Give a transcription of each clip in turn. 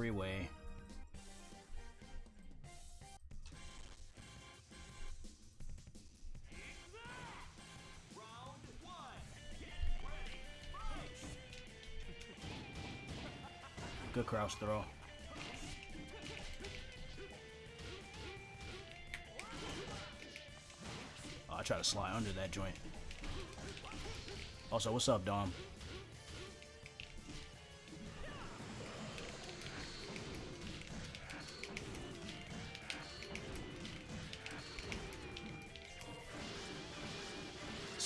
freeway. Good crouch throw. Oh, I try to slide under that joint. Also, what's up, Dom?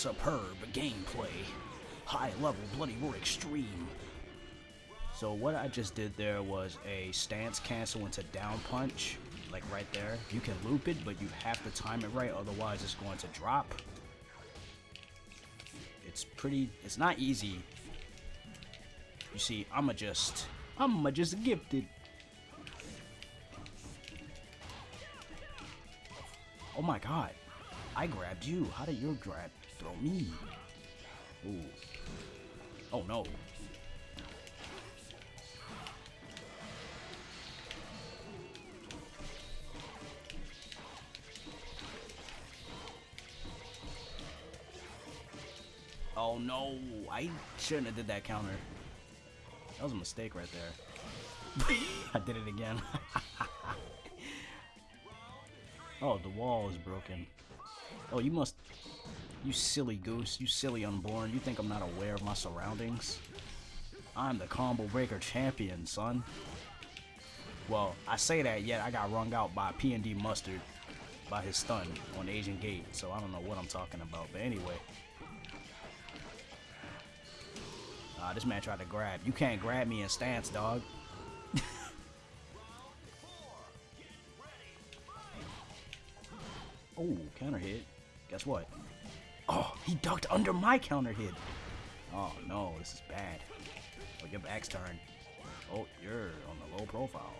Superb gameplay. High level Bloody Roar Extreme. So what I just did there was a stance cancel into down punch, like right there. You can loop it, but you have to time it right, otherwise it's going to drop. It's pretty, it's not easy. You see, I'ma just, I'ma just gifted. Oh my god, I grabbed you. How did you grab throw me? Ooh. Oh no. Oh no, I shouldn't have did that counter. That was a mistake right there. I did it again. oh, the wall is broken. Oh, you must... You silly goose, you silly unborn. You think I'm not aware of my surroundings? I'm the combo breaker champion, son. Well, I say that, yet I got rung out by P&D Mustard by his stun on Asian Gate, so I don't know what I'm talking about. But anyway, Uh, this man tried to grab. You can't grab me in stance, dog. oh, counter hit. Guess what? He ducked under my counter hit. Oh no, this is bad. Oh, your back's turned. Oh, you're on the low profile.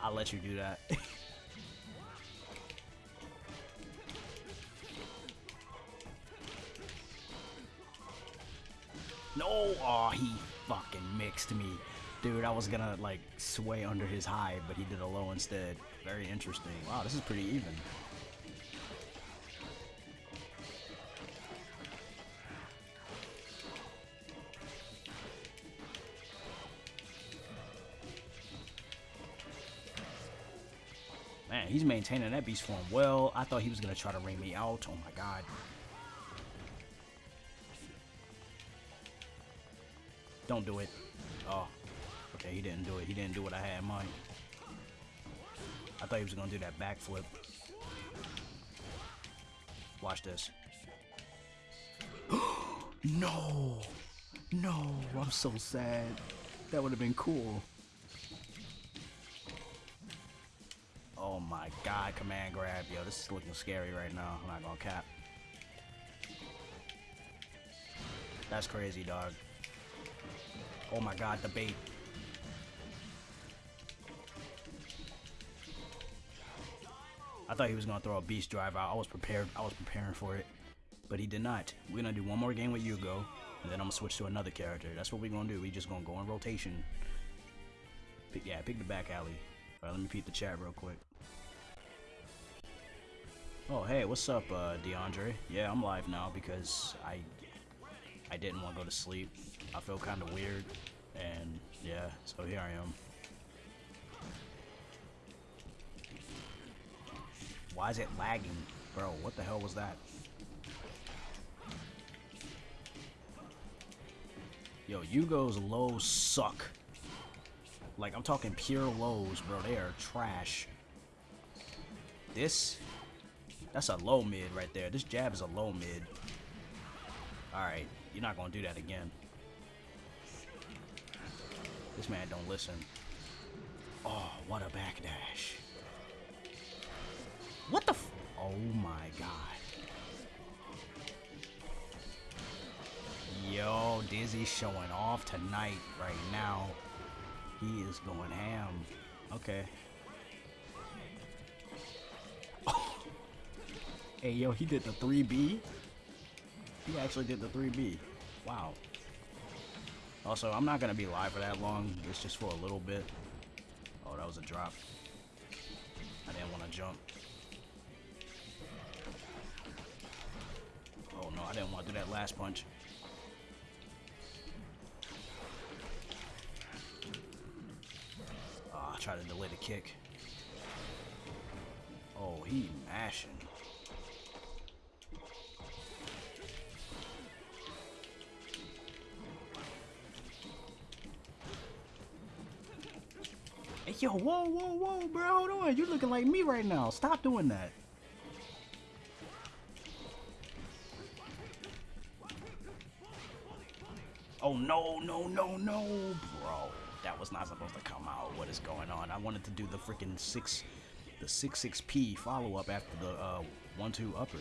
I'll let you do that. No! Oh, he fucking mixed me. Dude, I was gonna, like, sway under his high, but he did a low instead. Very interesting. Wow, this is pretty even. He's maintaining that beast form well. I thought he was gonna try to ring me out. Oh my god. Don't do it. Oh. Okay, he didn't do it. He didn't do what I had in mind. I thought he was going to do that backflip. Watch this. no! No! I'm so sad. That would have been cool. Oh my god, command grab. Yo, this is looking scary right now. I'm not gonna cap. That's crazy, dog. Oh my god, the bait. I thought he was gonna throw a beast drive out. I was prepared. I was preparing for it, but he did not. We're gonna do one more game with Yugo, and then I'm gonna switch to another character. That's what we're gonna do. We just gonna go in rotation. Pick, yeah, pick the back alley. All right, let me peep the chat real quick. Oh, hey, what's up, uh, DeAndre? Yeah, I'm live now because I I didn't want to go to sleep. I feel kind of weird, and yeah, so here I am. Why is it lagging? Bro, what the hell was that? Yo, Yugo's lows suck. Like, I'm talking pure lows, bro. They are trash. This, that's a low mid right there. This jab is a low mid. Alright, you're not gonna do that again. This man don't listen. Oh, what a backdash. What the Oh my god. Yo, Dizzy's showing off tonight right now. He is going ham. Okay. hey, yo, he did the 3B? He actually did the 3B. Wow. Also, I'm not gonna be live for that long. It's just for a little bit. Oh, that was a drop. I didn't want to jump. Oh no, I didn't want to do that last punch. I tried to delay the kick. Oh, he mashing. Hey, yo, whoa, whoa, whoa, bro, hold on. You're looking like me right now. Stop doing that. Oh, no, no, no, no, bro. That was not supposed to come out. What is going on? I wanted to do the freaking six, the 6-6P follow-up after the uh, 1-2 upper.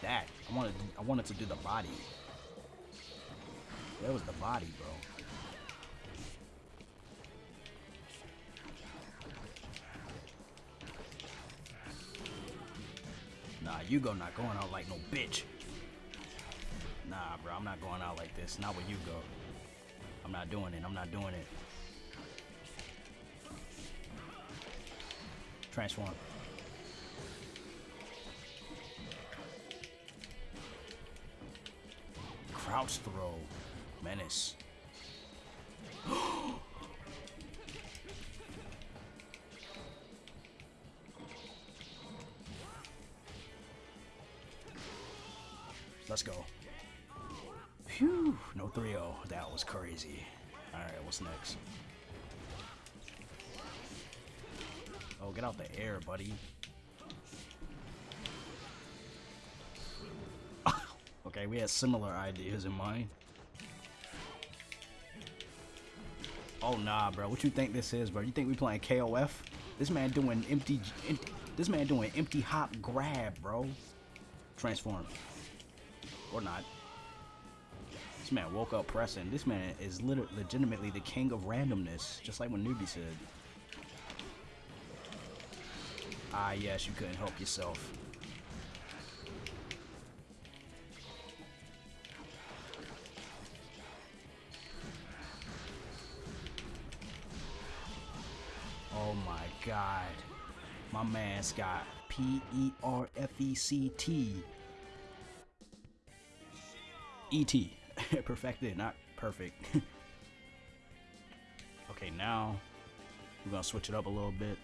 That. I wanted, I wanted to do the body. That was the body, bro. Nah, you go not going out like no bitch. Nah, bro, I'm not going out like this. Not where you go. I'm not doing it. I'm not doing it. Transform. Crouch throw. Menace. Was crazy. Alright, what's next? Oh, get out the air, buddy. okay, we had similar ideas in mind. Oh, nah, bro. What you think this is, bro? You think we playing KOF? This man doing empty... empty this man doing empty hop grab, bro. Transform. Or not. This man woke up pressing. This man is literally legitimately the king of randomness, just like when Newbie said. Ah, yes, you couldn't help yourself. Oh my god. My man's got P-E-R-F-E-C-T E.T. Perfected, not perfect. okay, now we're gonna switch it up a little bit.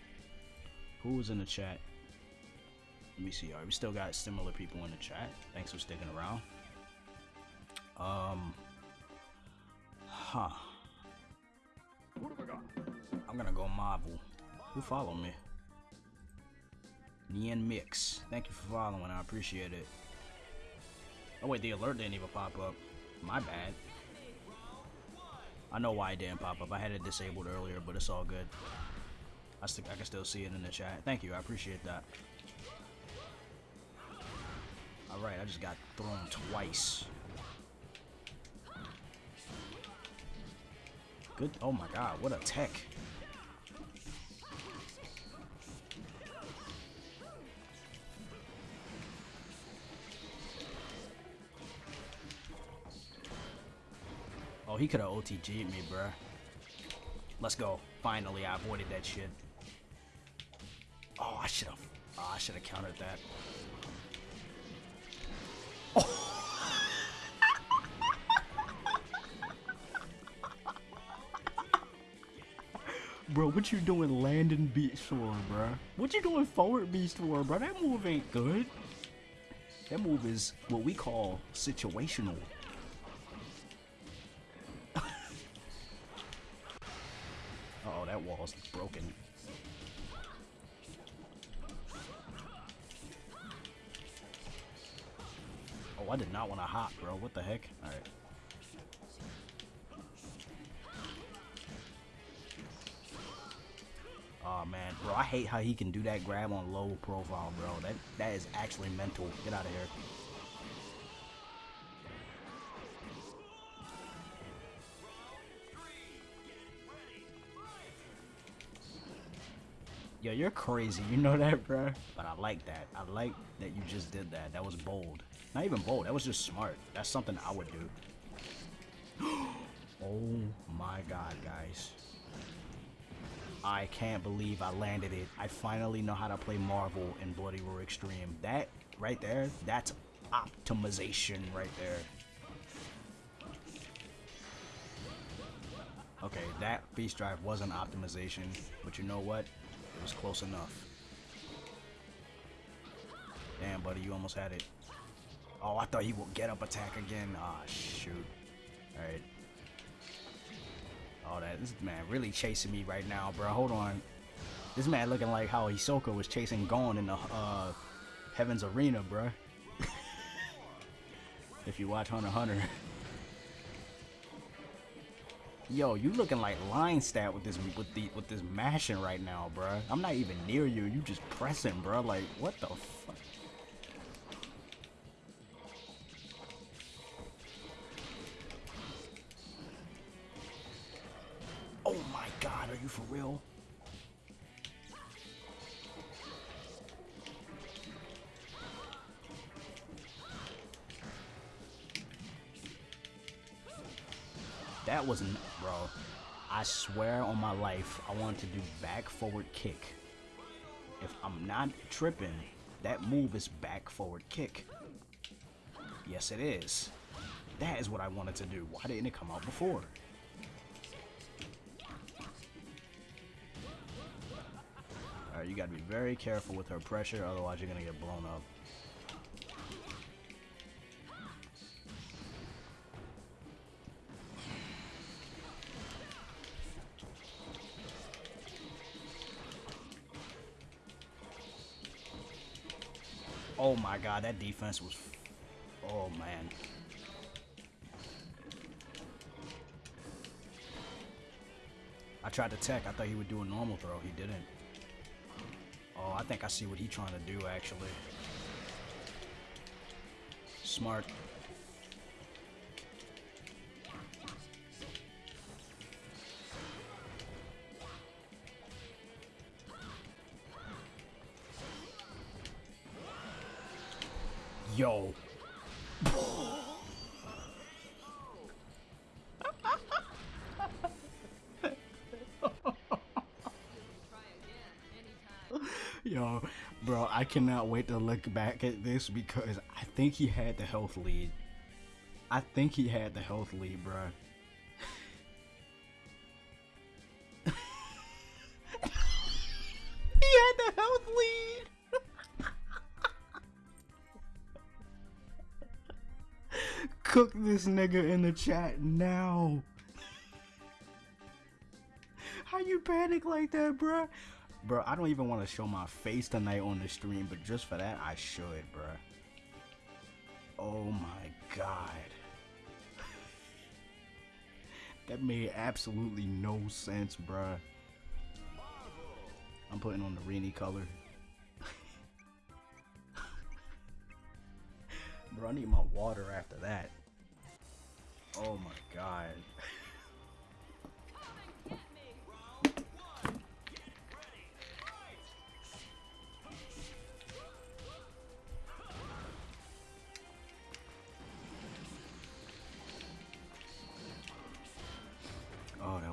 Who's in the chat? Let me see. Alright, we still got similar people in the chat. Thanks for sticking around. Um, huh. What have I got? I'm gonna go Marvel. Who follow me? Nian Mix. Thank you for following. I appreciate it. Oh wait, the alert didn't even pop up. My bad. I know why it didn't pop up. I had it disabled earlier, but it's all good. I, st I can still see it in the chat. Thank you. I appreciate that. Alright, I just got thrown twice. Good. Oh my god, what a tech. He could have OTG'd me, bruh. Let's go. Finally, I avoided that shit. Oh, I should have. Oh, I should have countered that. Oh. bro, what you doing landing beast War, bro? What you doing forward beast War, bro? That move ain't good. That move is what we call situational. Wall's broken. Oh, I did not want to hop, bro. What the heck? Alright. Oh man, bro, I hate how he can do that grab on low profile, bro. That that is actually mental. Get out of here. Yo, you're crazy. You know that, bro? But I like that. I like that you just did that. That was bold. Not even bold. That was just smart. That's something I would do. Oh my god, guys. I can't believe I landed it. I finally know how to play Marvel in Bloody Roar Extreme. That right there, that's optimization right there. Okay, that beast drive wasn't optimization, but you know what? It was close enough. Damn, buddy, you almost had it. Oh, I thought he would get up attack again. Ah, shoot. Alright. Oh, that this man really chasing me right now, bro. Hold on. This man looking like how Hisoka was chasing Gon in the uh, Heaven's Arena, bro. if you watch Hunter Hunter. Yo, you looking like line stat with this with the with this mashing right now, bro. I'm not even near you. You just pressing, bro. Like what the fuck? Oh my god, are you for real? That wasn't, bro. I swear on my life, I want to do back forward kick. If I'm not tripping, that move is back forward kick. Yes, it is. That is what I wanted to do. Why didn't it come out before? Alright, you gotta be very careful with her pressure, otherwise you're gonna get blown up. My god, that defense was... Oh man. I tried to tech. I thought he would do a normal throw. He didn't. Oh, I think I see what he's trying to do, actually. Smart. Yo, bro, I cannot wait to look back at this because I think he had the health lead. I think he had the health lead, bro. he had the health lead. Cook this nigga in the chat now. How you panic like that, bro? Bro, I don't even want to show my face tonight on the stream, but just for that, I should, bro. Oh my god. that made absolutely no sense, bro. I'm putting on the rainy color. bro, I need my water after that. Oh my god.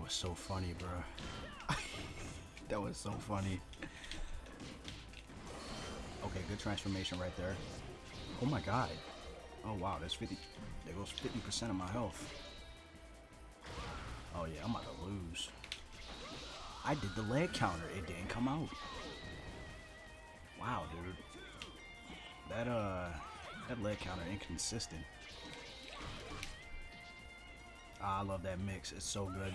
was so funny, bro. that was so funny. Okay, good transformation right there. Oh my god. Oh wow, that's 50. There goes 50% of my health. Oh yeah, I'm about to lose. I did the leg counter. It didn't come out. Wow, dude. That, uh, that leg counter inconsistent. Ah, I love that mix. It's so good.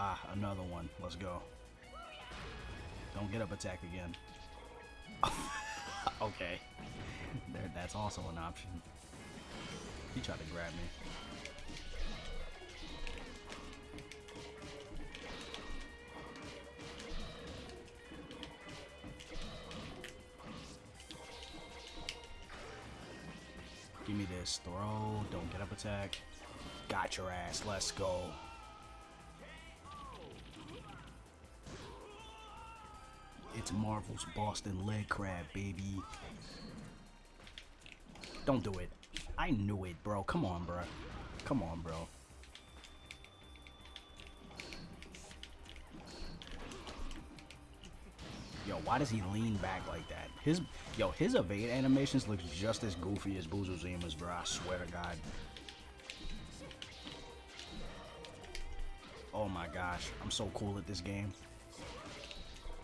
Ah, another one. Let's go. Don't get up attack again. okay. There, that's also an option. He tried to grab me. Give me this throw. Don't get up attack. Got your ass. Let's go. It's Marvel's Boston leg crab, baby. Don't do it. I knew it, bro. Come on, bro. Come on, bro. Yo, why does he lean back like that? His yo, his evade animations look just as goofy as Busuzima's, bro. I swear to God. Oh my gosh, I'm so cool at this game.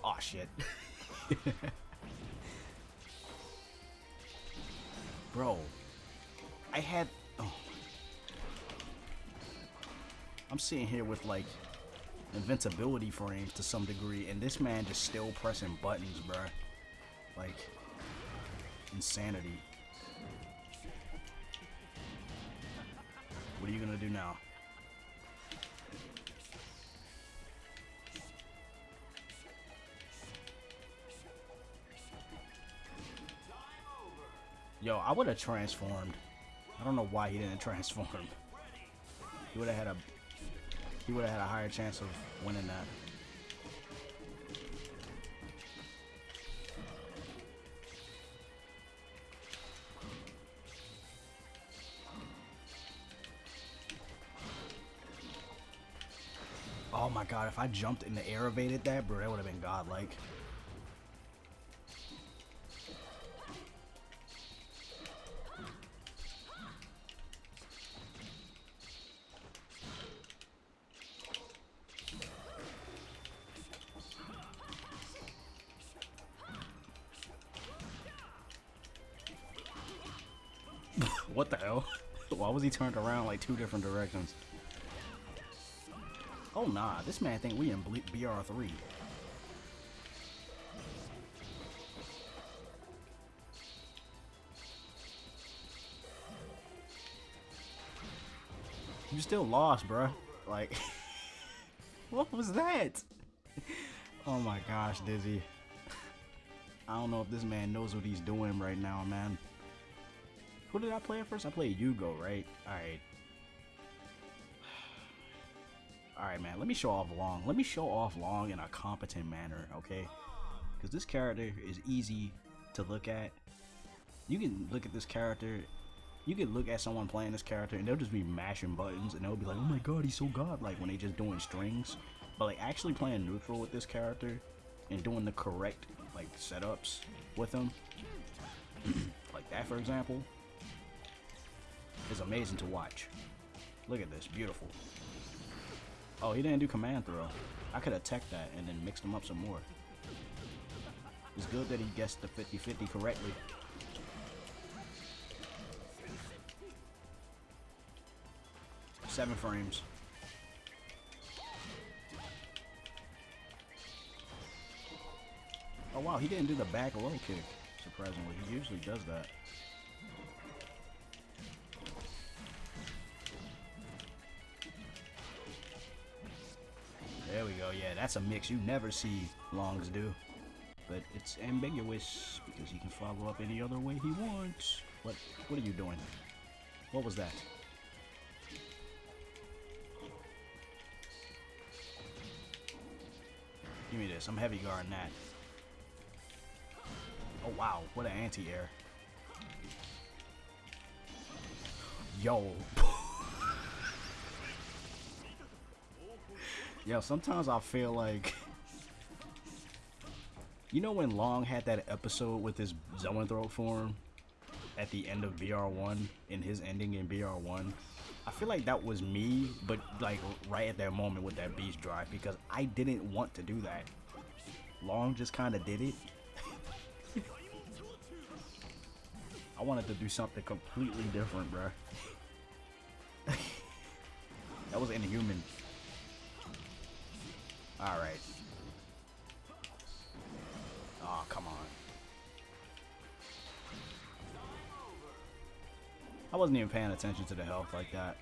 Oh shit. bro, I had. Oh. I'm sitting here with like invincibility frames to some degree, and this man just still pressing buttons, bruh. Like, insanity. What are you gonna do now? Yo, I would have transformed. I don't know why he didn't transform. He would have had a he would have had a higher chance of winning that. Oh my god, if I jumped in the air evaded that, bro, that would have been godlike. He turned around like two different directions? Oh nah, this man think we in BR3. You still lost, bruh. Like, what was that? Oh my gosh, Dizzy. I don't know if this man knows what he's doing right now, man. Who did I play at first? I played Yugo, right? Alright. Alright, man. Let me show off Long. Let me show off Long in a competent manner, okay? Because this character is easy to look at. You can look at this character. You can look at someone playing this character and they'll just be mashing buttons and they'll be like, oh my god, he's so godlike when they just doing strings. But like actually playing neutral with this character and doing the correct like setups with him, like that for example, is amazing to watch. Look at this, beautiful. Oh, he didn't do command throw. I could attack that and then mix them up some more. It's good that he guessed the 50-50 correctly. Seven frames. Oh wow, he didn't do the back low kick, surprisingly. He usually does that. There we go. Yeah, that's a mix you never see Longs do. But it's ambiguous because he can follow up any other way he wants. What what are you doing? What was that? Give me this. I'm heavy guarding that. Oh wow, what an anti-air. Yo. Yo, sometimes I feel like... You know when Long had that episode with his Zoanthrope form at the end of BR1 in his ending in BR1? I feel like that was me, but like right at that moment with that beast drive because I didn't want to do that. Long just kind of did it. I wanted to do something completely different, bruh. that was inhuman. Alright. Oh, come on. I wasn't even paying attention to the health like that.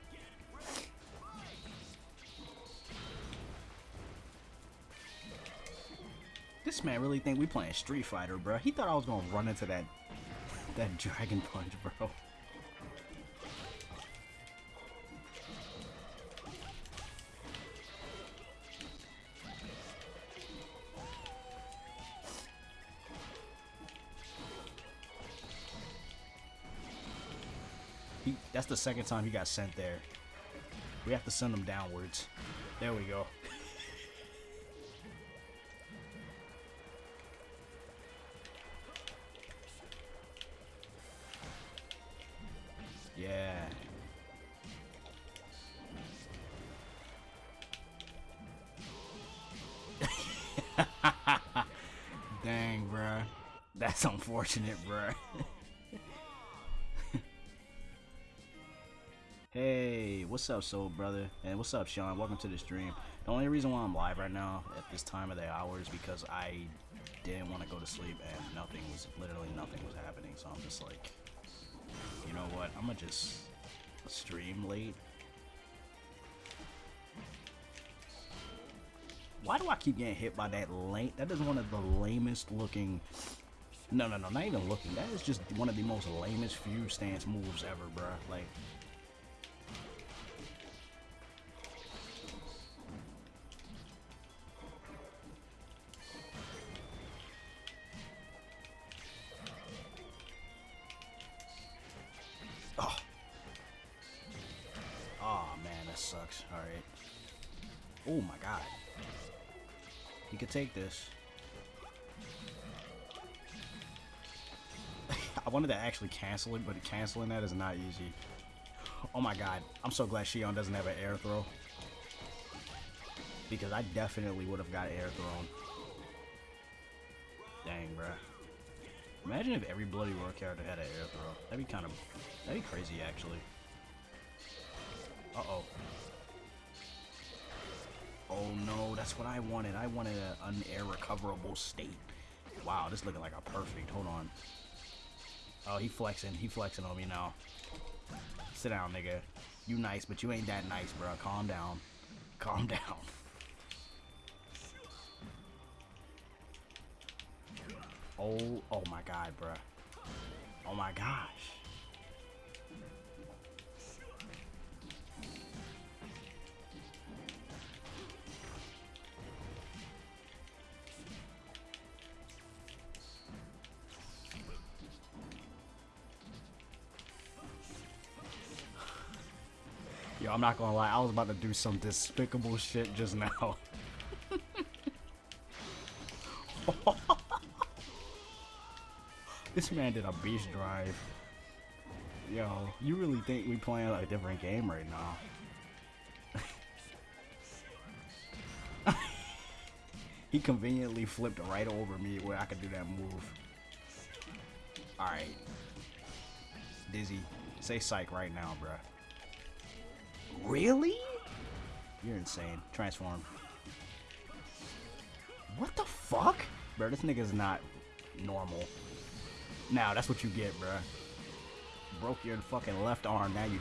This man really think we playing Street Fighter, bro. He thought I was gonna run into that that Dragon Punch, bro. That's the second time he got sent there. We have to send him downwards. There we go. yeah. Dang, bruh. That's unfortunate, bruh. hey, what's up, soul brother? And what's up, Sean? Welcome to the stream. The only reason why I'm live right now at this time of the hour is because I didn't want to go to sleep and nothing was, literally nothing was happening. So I'm just like, you know what? I'm gonna just stream late Why do I keep getting hit by that lame? That is one of the lamest looking. No, no, no, not even looking. That is just one of the most lamest few stance moves ever, bro. Like. Oh, man, that sucks. Alright. Oh, my God. He could take this. I wanted to actually cancel it, but canceling that is not easy. Oh my god. I'm so glad Xion doesn't have an air throw. Because I definitely would have got air thrown. Dang, bruh. Imagine if every Bloody Roar character had an air throw. That'd be kind of... That'd be crazy, actually. Uh-oh. Oh no, that's what I wanted. I wanted an air recoverable state. Wow, this looking like a perfect. Hold on. Oh, he flexing. He flexing on me now. Sit down, nigga. You nice, but you ain't that nice, bro. Calm down. Calm down. Oh, oh my god, bro. Oh my gosh. Yo, I'm not gonna lie, I was about to do some despicable shit just now. this man did a beast drive. Yo, you really think we playing a different game right now? he conveniently flipped right over me where I could do that move. Alright. Dizzy, say psych right now, bruh. Really? You're insane. Transform. What the fuck? Bro, this nigga's not normal. Now, that's what you get, bro. Broke your fucking left arm, now you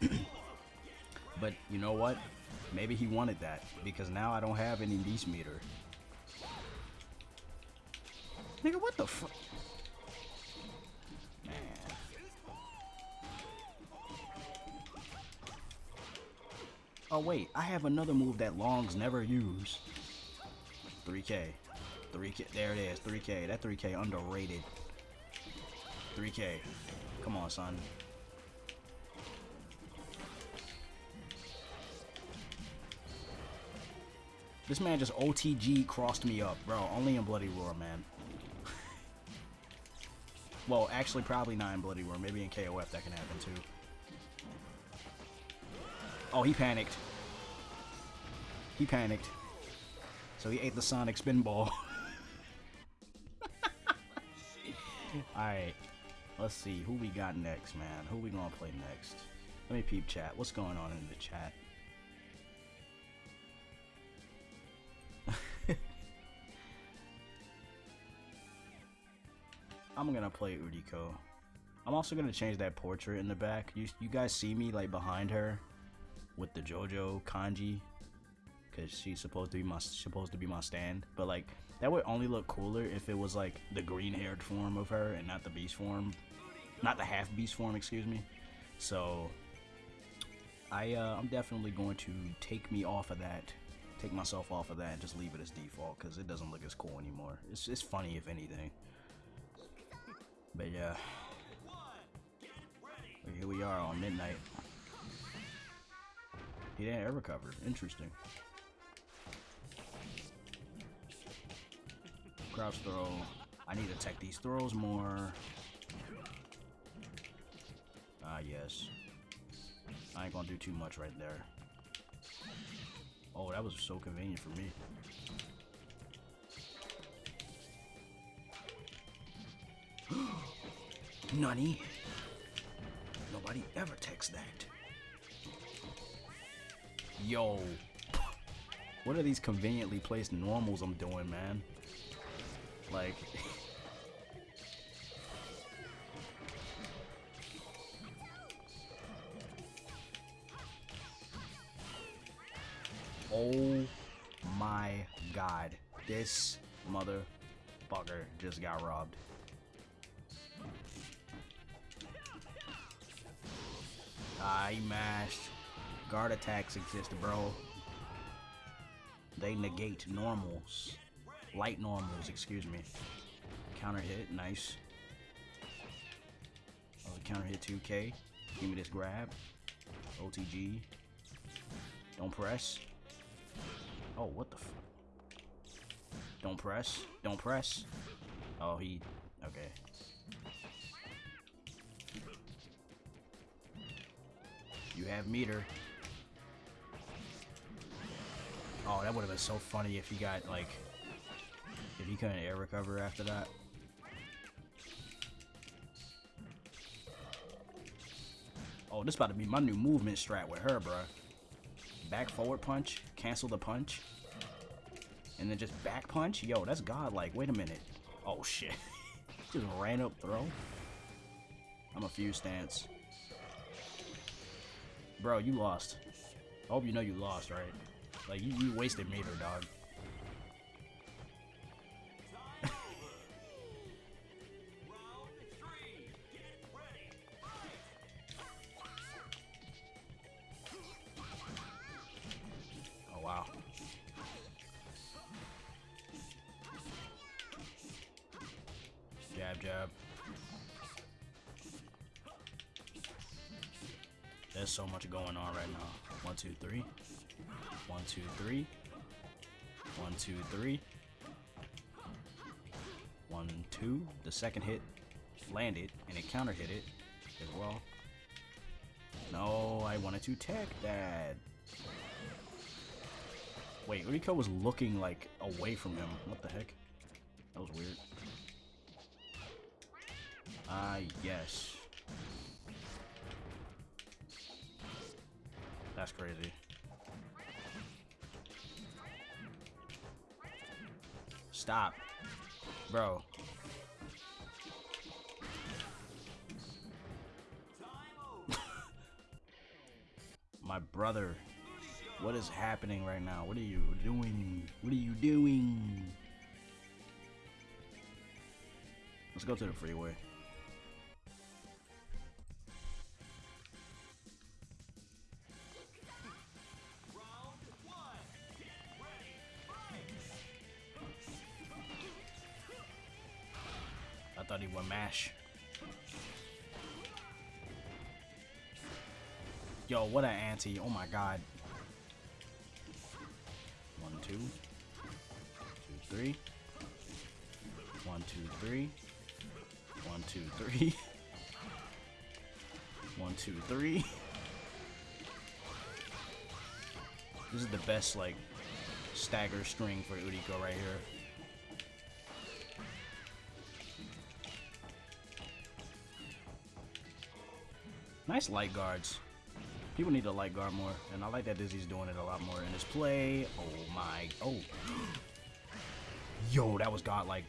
dead. but you know what? Maybe he wanted that, because now I don't have any beast meter. Nigga, what the fuck? Oh wait, I have another move that Longs never use. 3k. 3k. There it is. 3k. That 3k underrated. 3k. Come on, son. This man just OTG crossed me up, bro. Only in Bloody Roar, man. well, actually, probably not in Bloody Roar. Maybe in KOF that can happen too. Oh, he panicked. He panicked. So he ate the Sonic Spinball. Alright. Let's see. Who we got next, man? Who we gonna play next? Let me peep chat. What's going on in the chat? I'm gonna play Uriko. I'm also gonna change that portrait in the back. You, you guys see me like behind her? With the JoJo kanji because she's supposed to be my supposed to be my stand. But like that would only look cooler if it was like the green haired form of her and not the beast form, not the half beast form. Excuse me. So I uh, I'm definitely going to take me off of that, take myself off of that, and just leave it as default because it doesn't look as cool anymore. It's it's funny if anything. But yeah. Here we are on midnight. He didn't ever cover. Interesting. Crouch throw. I need to tech these throws more. Ah, yes. I ain't gonna do too much right there. Oh, that was so convenient for me. Nani? Nobody ever texts that. Yo. What are these conveniently placed normals I'm doing, man? Like... oh my god. This motherfucker just got robbed. I mashed. Guard attacks exist, bro. They negate normals. Light normals, excuse me. Counter hit, nice. Oh, counter hit 2k. Give me this grab. OTG. Don't press. Oh, what the f- Don't press. Don't press. Oh, he... Okay. You have meter. Oh, that would have been so funny if he got, like... If he couldn't air recover after that. Oh, this about to be my new movement strat with her, bruh. Back forward punch, cancel the punch, and then just back punch? Yo, that's godlike. Wait a minute. Oh, shit. just ran up throw. I'm a few stance. Bro, you lost. I hope you know you lost, right? Like, you, you wasted meter, dog. oh, wow. Jab, jab. There's so much going on right now. One, two, three. One, two, three. One, two, three. One, two. The second hit landed, and it counter hit it as well. No, I wanted to tech that. Wait, Uriko was looking like away from him. What the heck? That was weird. Ah, yes. That's crazy. Stop. Bro. My brother. What is happening right now? What are you doing? What are you doing? Let's go to the freeway. Yo, what an anti. Oh my god. One, two. Two, three. One, two, three. One, two, three. One, two, three. This is the best, like, stagger string for Uriko right here. Nice light guards. People need to like guard more, and I like that Dizzy's doing it a lot more in his play. Oh my, oh. Yo, that was godlike.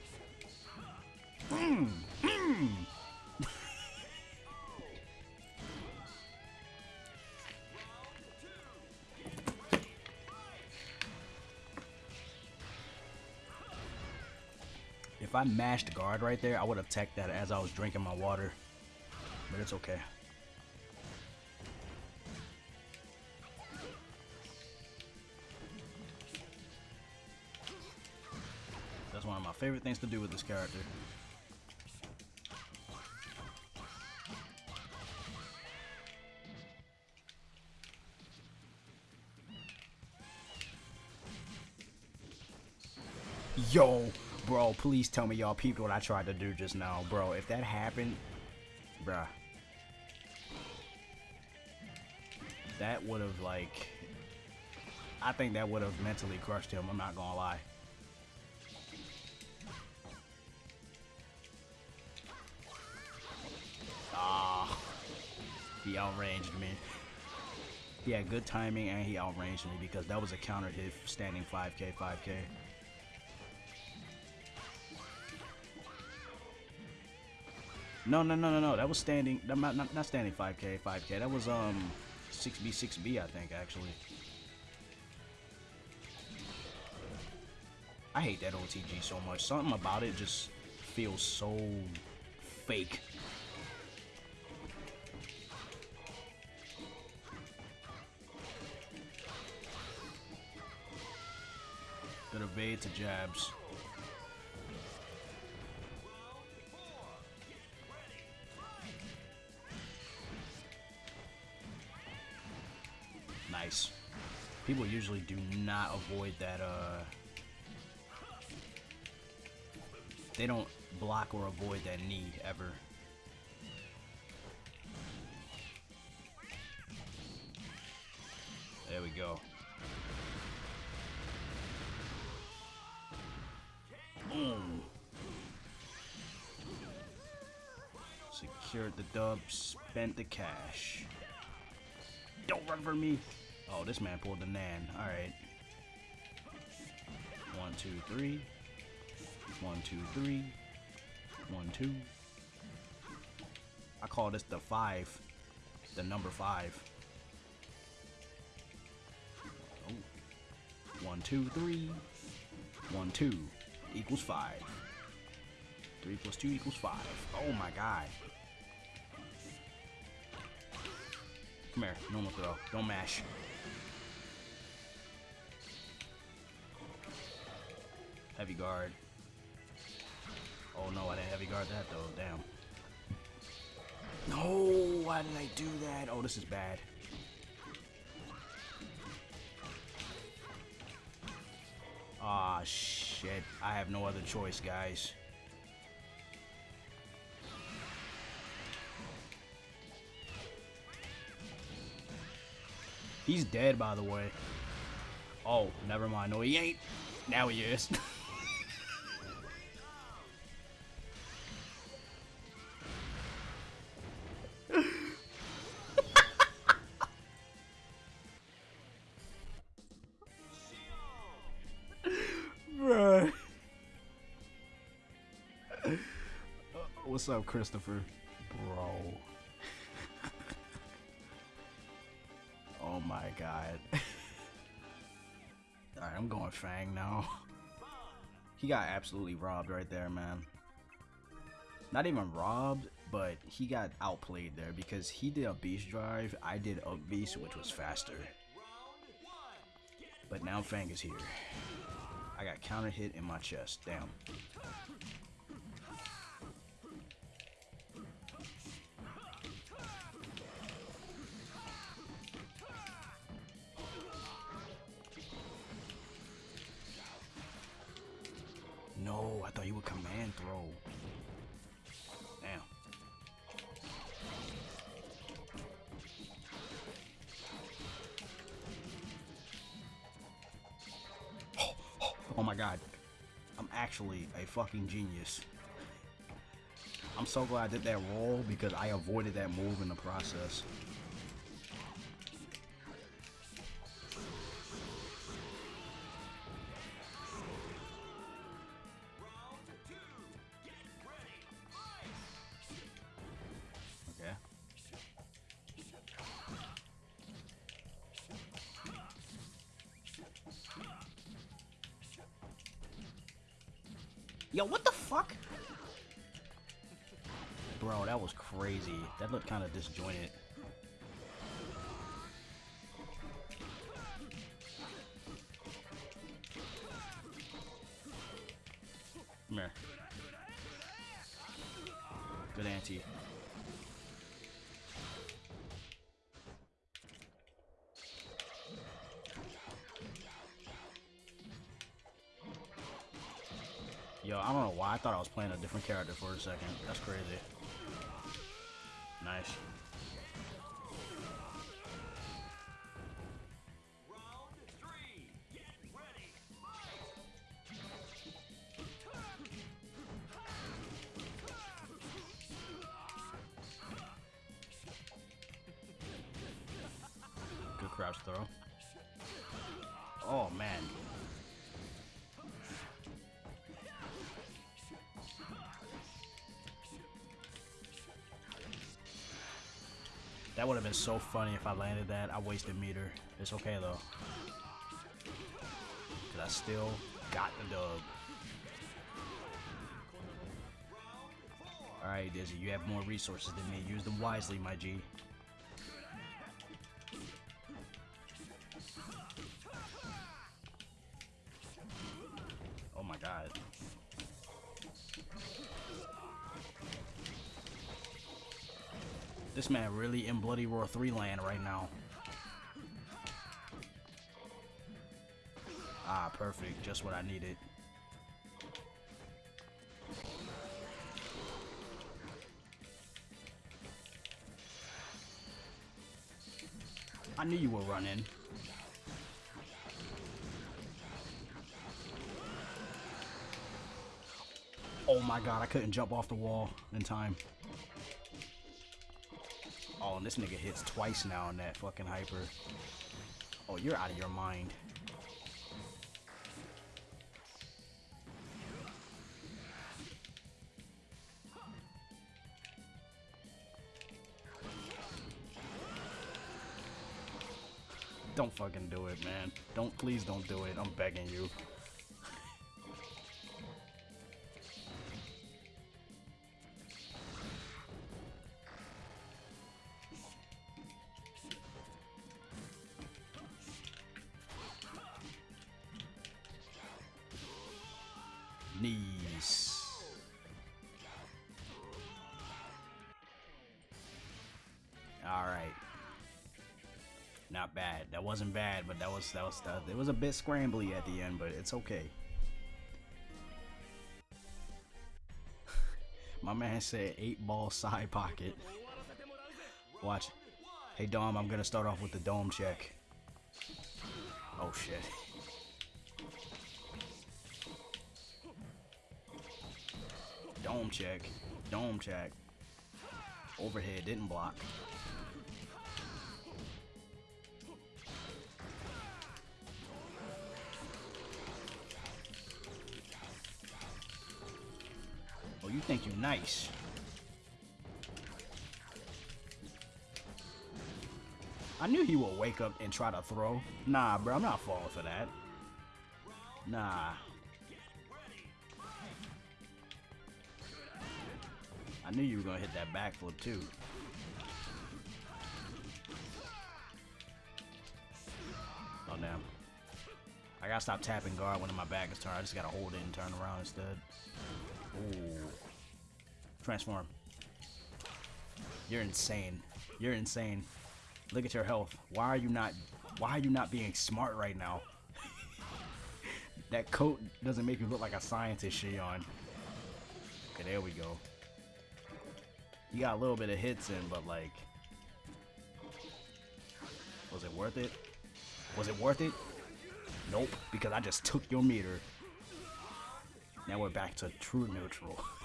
Mm, mm. if I mashed guard right there, I would have teched that as I was drinking my water. But it's okay. favorite things to do with this character. Yo, bro, please tell me y'all peeped what I tried to do just now, bro. If that happened, bruh. That would have, like, I think that would have mentally crushed him, I'm not gonna lie. He outranged me. He had good timing and he outranged me because that was a counter hit standing 5k, 5k. No, no, no, no, no. That was standing. Not, not, not standing 5k, 5k. That was um 6b, 6b. I think actually. I hate that OTG so much. Something about it just feels so fake. Jabs. Nice. People usually do not avoid that, uh... They don't block or avoid that knee, ever. There we go. The dub, spent the cash. Don't run for me. Oh, this man pulled the Nan. Alright. One, two, three. One, two, three. One, two. I call this the five. The number five. Oh. One, two, three. One, two equals five. Three plus two equals five. Oh my god. Come here, normal throw. Don't mash. Heavy guard. Oh no, I didn't heavy guard that though. Damn. No, why did I do that? Oh, this is bad. Ah, oh, shit. I have no other choice, guys. He's dead, by the way. Oh, never mind. No, he ain't. Now he is. Bruh. What's up, Christopher? God. Alright, I'm going Fang now. He got absolutely robbed right there, man. Not even robbed, but he got outplayed there because he did a beast drive, I did a beast which was faster. But now Fang is here. I got counter hit in my chest. Damn. You would command throw. Damn. Oh, oh, oh my god. I'm actually a fucking genius. I'm so glad I did that roll because I avoided that move in the process. That looked kind of disjointed. Come here. Good anti. Yo, I don't know why. I thought I was playing a different character for a second. That's crazy. Nice. Would have been so funny if I landed that. I wasted meter. It's okay though. Cause I still got the dub. Alright, Dizzy, you have more resources than me. Use them wisely, my G. This man really in Bloody Roar 3 land right now. Ah, perfect. Just what I needed. I knew you were running. Oh my god, I couldn't jump off the wall in time. Oh, and this nigga hits twice now on that fucking hyper. Oh, you're out of your mind. Don't fucking do it, man. Don't, please don't do it. I'm begging you. Not bad. That wasn't bad, but that was that was uh, it was a bit scrambly at the end, but it's okay. My man said eight ball side pocket. Watch. Hey Dom, I'm gonna start off with the dome check. Oh shit. Dome check. Dome check. Overhead didn't block. Oh, you nice. I knew he would wake up and try to throw. Nah, bro, I'm not falling for that. Nah. I knew you were gonna hit that backflip too. Oh damn. I gotta stop tapping guard when my back is turned. I just gotta hold it and turn around instead. Ooh. Transform. You're insane. You're insane. Look at your health. Why are you not why are you not being smart right now? that coat doesn't make you look like a scientist, Xion. Okay, there we go. You got a little bit of hits in, but like Was it worth it? Was it worth it? Nope, because I just took your meter. Now we're back to true neutral.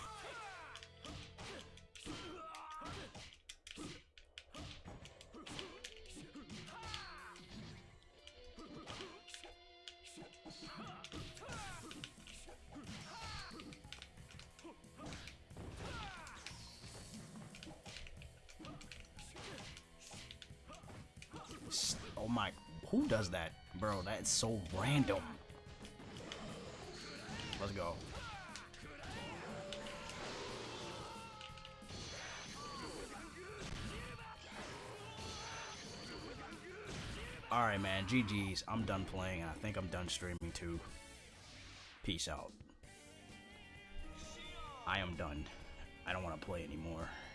so random. Let's go. Alright, man. GG's. I'm done playing. I think I'm done streaming too. Peace out. I am done. I don't want to play anymore.